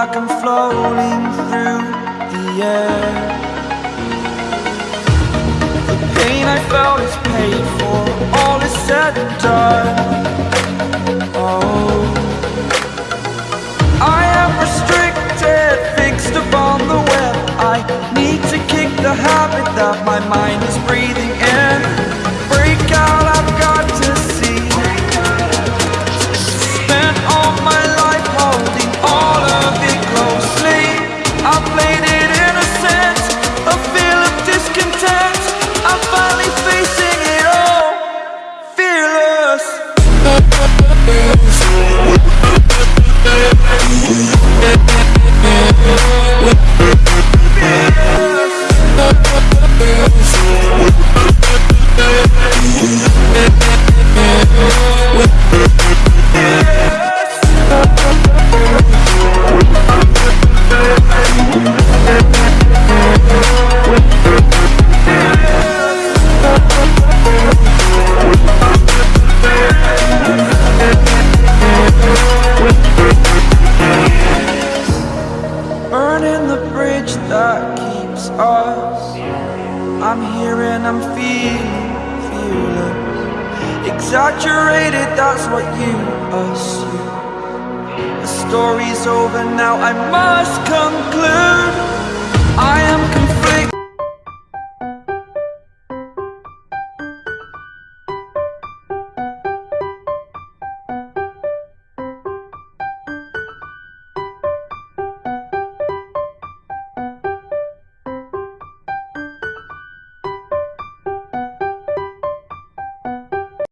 I'm floating through the air. The pain I felt is paid for All is said and done. Oh I am restricted, fixed upon the web. I need to kick the habit that my mind is breathing feeling fearless. Exaggerated, that's what you assume. The story's over now, I must conclude. I am